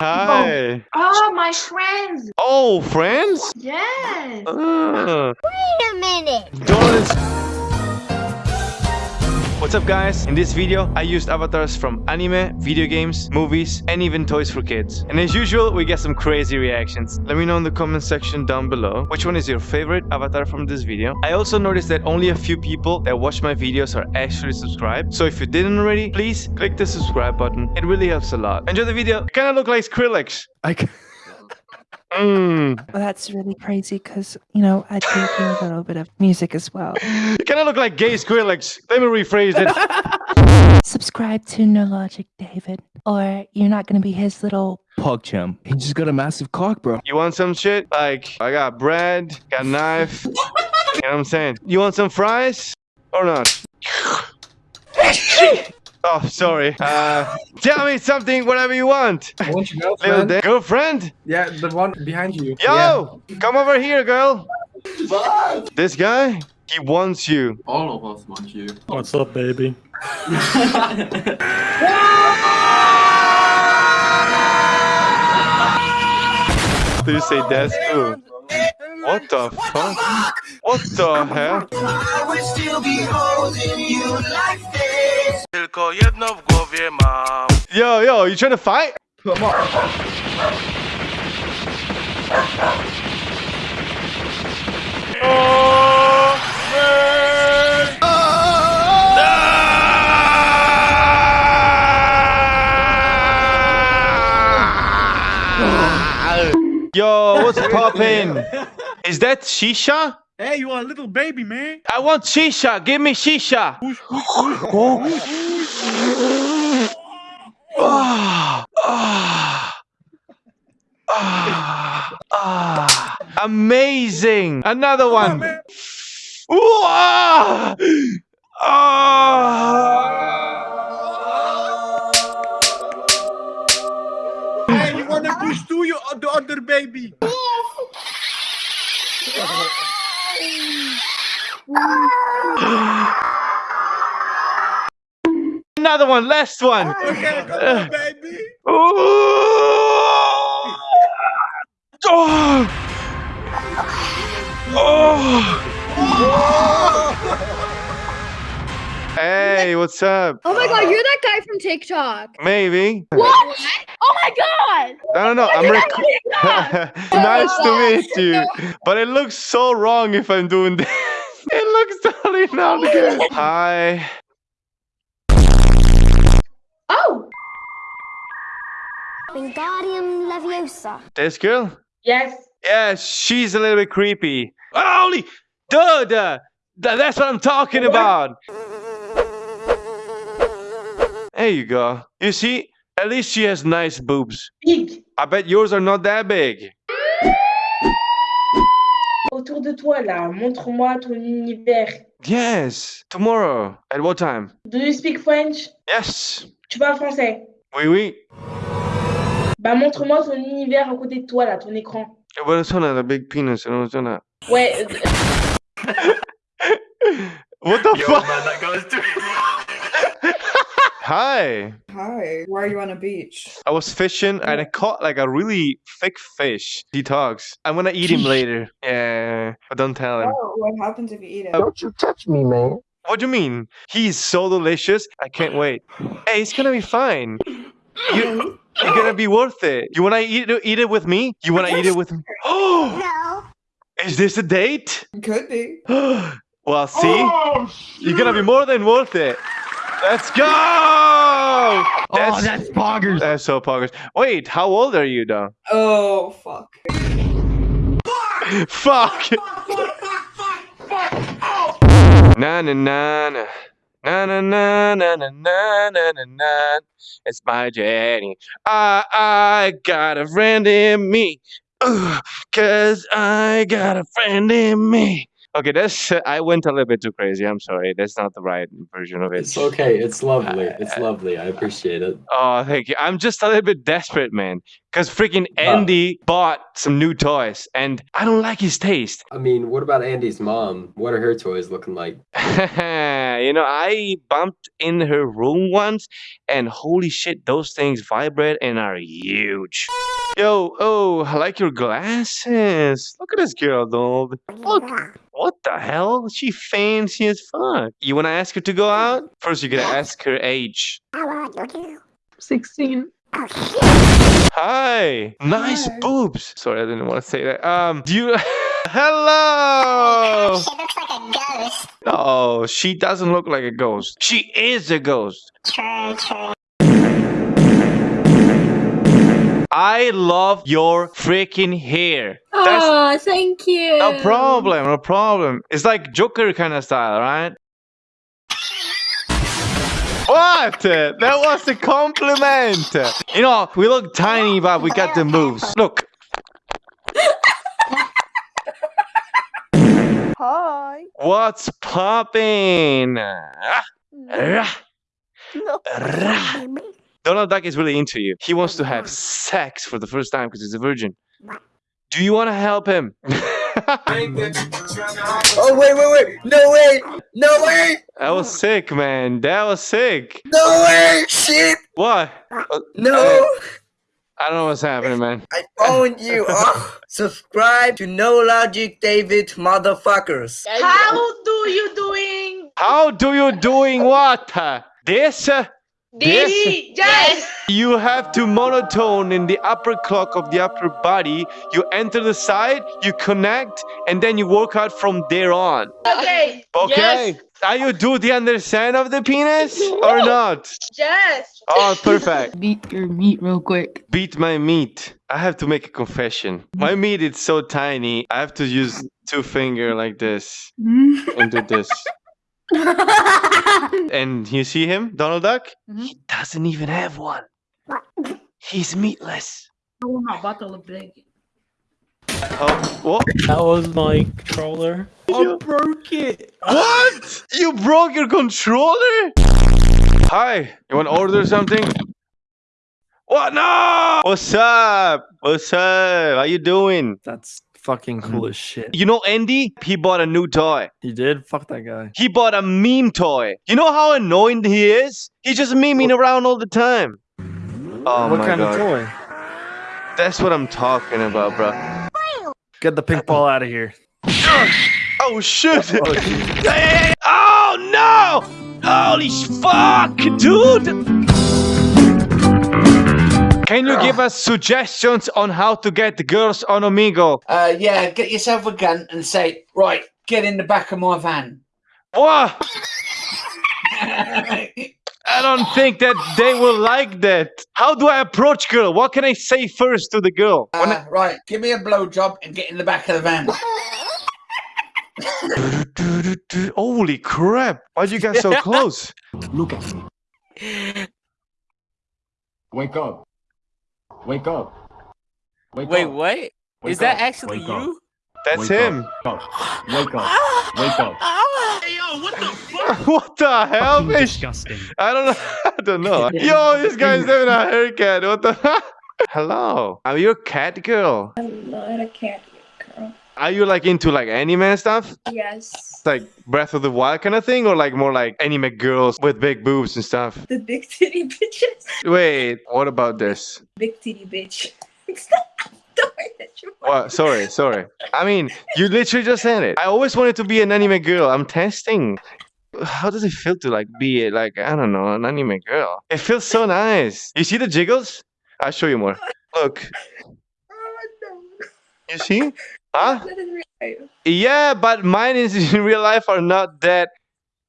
Hi. Oh, my friends. Oh, friends? Yes. Ah. Wait a minute. Donuts. What's up guys? In this video, I used avatars from anime, video games, movies, and even toys for kids. And as usual, we get some crazy reactions. Let me know in the comment section down below which one is your favorite avatar from this video. I also noticed that only a few people that watch my videos are actually subscribed. So if you didn't already, please click the subscribe button. It really helps a lot. Enjoy the video. I kinda look like Skrillex. I c- Mmm. Well, that's really crazy because, you know, I do do a little bit of music as well. You kinda look like gay Skrillex. Let me rephrase it. Subscribe to No Logic David, or you're not going to be his little. pog chum. He just got a massive cock, bro. You want some shit? Like, I got bread, got a knife. you know what I'm saying? You want some fries? Or not? oh, sorry. Uh, tell me something, whatever you want. I want your Little girlfriend. da- girlfriend? Yeah, the one behind you. Yo! Come over here, girl. What? This guy? He wants you. All of us want you. What's up, baby? Do you say that's cool? What the fuck? What the hell? Tylko jedno w głowie mam. Yo, yo, you trying to fight? Come on. Yo, what's poppin'? Is that shisha? Hey, you are a little baby, man. I want shisha. Give me shisha. Ah, ah, ah, ah. Amazing. Another one. Ooh, ah, ah. Hey, you wanna push to you or the other baby? Another one. Last one. Okay, on, uh, baby. Ooh. Oh. Oh. oh. Hey, what's up? Oh my god, you're that guy from TikTok. Maybe. What? Oh my god! I don't know. I'm You're rec- that TikTok! nice to meet you. But it looks so wrong if I'm doing this. It looks totally not oh good. Hi. Oh! Wingardium Leviosa. This girl? Yes. Yeah, she's a little bit creepy. Holy, duh, duh. That's what I'm talking about. There you go. You see, at least she has nice boobs. Big. I bet yours are not that big. Autour de toi, là. Montre-moi ton univers. Yes, tomorrow. At what time? Do you speak French? Yes. Tu parles français? Oui, oui. Bah, montre-moi ton univers à côté de toi, là, ton écran. But it's not a big penis. and it's not a- Ouais. What the fuck? man, that goes to Hi. Hi, why are you on a beach? I was fishing and I oh. caught like a really thick fish. He talks. I'm gonna eat him later. Yeah, but don't tell him. Oh, what happens if you eat it? Don't you touch me, man. What do you mean? He's so delicious. I can't wait. Hey, it's gonna be fine. You, you're gonna be worth it. You wanna eat it, eat it with me? You wanna eat it with me? Oh, No. is this a date? Could be. well, see, oh, you're gonna be more than worth it. Let's go! Oh, that's poggers. That's so poggers. Wait, how old are you though? Oh, fuck. Fuck! Fuck! Fuck! Fuck! Na na na na. Na na na na na na na na na. It's my Jenny. I I got a friend in me. Ugh, Cause I got a friend in me. Okay, that's I went a little bit too crazy. I'm sorry. That's not the right version of it. It's okay. It's lovely. Uh, it's lovely. I appreciate it. Oh, thank you. I'm just a little bit desperate, man. Because freaking Andy bought some new toys, and I don't like his taste. I mean, what about Andy's mom? What are her toys looking like? Yeah, you know, I bumped in her room once, and holy shit, those things vibrate and are huge. Yo, oh, I like your glasses. Look at this girl, Donald. Look. What the hell? She fancy as fuck. You wanna ask her to go out? First, you gotta ask her age. How old are you? 16. Hi. Nice boobs. Sorry, I didn't want to say that. Um, do you? Hello. She looks like a ghost. No, she doesn't look like a ghost. She is a ghost. True, true. I love your freaking hair. That's Oh, thank you. no problem, no problem. It's like Joker kind of style, right? What? That was a compliment. You know, we look tiny, but we got the moves. Look. Hi. What's popping? Rah, rah. Donald Duck is really into you. He wants to have sex for the first time because he's a virgin. Do you want to help him? Oh wait, wait, wait! No way! No way! that was sick, man. That was sick. No way! Shit! What? Uh, No! I don't know what's happening, man. I found you. Oh, subscribe to No Logic David motherfuckers. How do you doing? How do you doing what? This? This- yes. You have to monotone in the upper clock of the upper body. You enter the side, you connect, and then you work out from there on. Okay. Okay. Yes. Are you do the understand of the penis or not? Yes. Oh, perfect. Beat your meat real quick. Beat my meat. I have to make a confession. My meat is so tiny. I have to use two finger like this mm. and do this. And you see him, Donald Duck? Mm-hmm. He doesn't even have one. He's meatless. I want my bottle of big. Oh, what? That was my controller. I broke it. What? You broke your controller? Hi, you want to order something? What? No! What's up? What's up? How you doing? That's fucking cool mm. as shit. You know Andy? He bought a new toy. He did? Fuck that guy. He bought a meme toy. You know how annoying he is? He's just memeing around all the time. Oh what my kind god. of toy? That's what I'm talking about, bro. Get the pink ball out of here. Oh shit! Oh. Hey, oh no! Holy fuck, dude! Can you give us suggestions on how to get the girls on Omegle? Uh, yeah, get yourself a gun and say, right, get in the back of my van. What? I don't think that they will like that. How do I approach girl? What can I say first to the girl? When I- Uh, right, give me a blowjob and get in the back of the van. Holy crap! Why'd you get so close? Look at me. Wake up. Wake up. Wake Wait, up. what? Wake Is that actually Wake up. You? That's Wake him. Up. Wake up. Wake up. Hey, yo, what the fuck? what the hell, bitch? Disgusting. I don't know. I don't know. Yo, this guy's having a haircut. What the? Hello. Are you a cat girl? I'm not a cat girl. Are you like into like anime and stuff? Yes. Like Breath of the Wild kind of thing, or like more like anime girls with big boobs and stuff? The big titty bitches. Wait, what about this? Big titty bitch. Don't worry that you What? Sorry, sorry. I mean, you literally just said it. I always wanted to be an anime girl. I'm testing. How does it feel to like be like I don't know an anime girl? It feels so nice. You see the jiggles? I'll show you more. Look, Oh, no. you see? Huh? That is real. Yeah, but mine is in real life are not that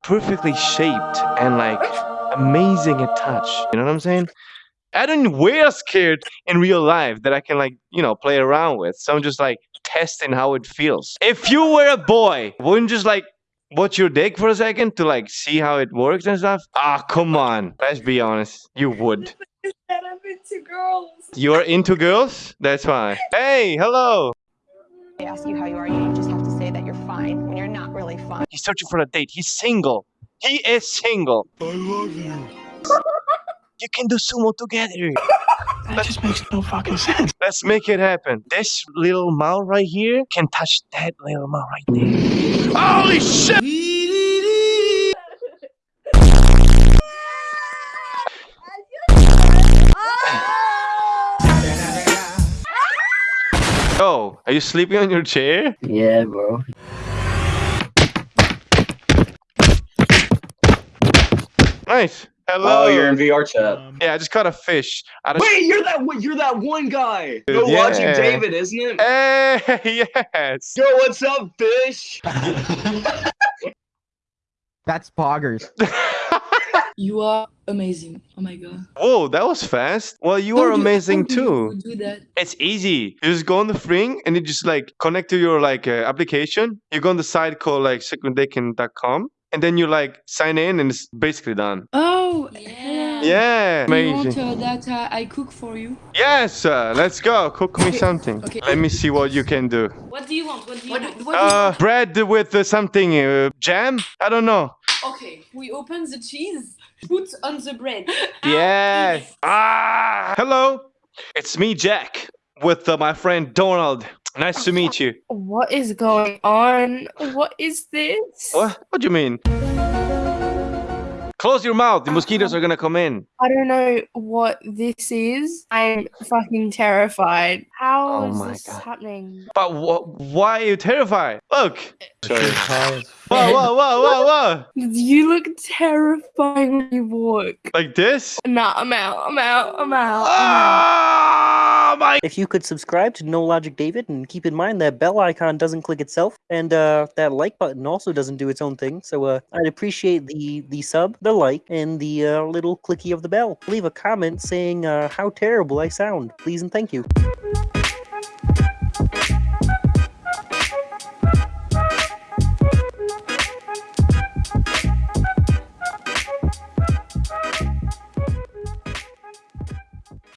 perfectly shaped and like amazing at touch. You know what I'm saying? I don't wear skirt in real life that I can like, you know, play around with. So I'm just like testing how it feels. If you were a boy, wouldn't you just like watch your dick for a second to like see how it works and stuff? Ah, come on. Let's be honest. You would. Is that I'm into girls. You're into girls? That's fine. Hey, hello. They ask you how you are, you just have to say that you're fine when you're not really fine. He's searching for a date. He's single. He is single. I love you. You can do sumo together. That let's, just makes no fucking sense. Let's make it happen. This little mouth right here can touch that little mouth right there. Holy shit! Yo, are you sleeping on your chair? Yeah, bro. Nice. Hello. Oh, you're in VRChat. Um, Yeah, I just caught a fish. Out of Wait, you're that one- you're that one guy. No Yeah. watching David, isn't it? Hey, yes. Yo, what's up, fish? That's poggers. You are amazing. Oh my god. Whoa, that was fast. Well, you How are do- amazing how do you too. Do that. It's easy. You just go on the thing and you just like connect to your like uh, application. You go on the site called like secretdakin.com and then you like sign in and it's basically done. Oh yeah. Yeah, Do you want uh, that uh, I cook for you? Yes, uh, let's go. Cook me Okay, something. okay. Let me see what you can do. What do you want? What do you What, want? what Uh, bread with uh, something uh, jam. I don't know. Okay, we open the cheese. Put on the bread. Yeah. Ah. Hello. It's me, Jack, with uh, my friend Donald. Nice to meet you. What is going on? What is this? What? What do you mean? Close your mouth. The um, mosquitoes are gonna come in. I don't know what this is. I'm fucking terrified. How Oh is this God. happening? But wh- why are you terrified? Look. Sorry. Whoa, whoa, whoa, whoa, whoa. You look terrifying when you walk. Like this? Nah, I'm out. I'm out. I'm out. I'm out. Ah! Oh my! If you could subscribe to No Logic David and keep in mind that bell icon doesn't click itself and uh, that like button also doesn't do its own thing. So uh, I'd appreciate the the sub, the like, and the uh, little clicky of the bell. Leave a comment saying uh, how terrible I sound, please and thank you.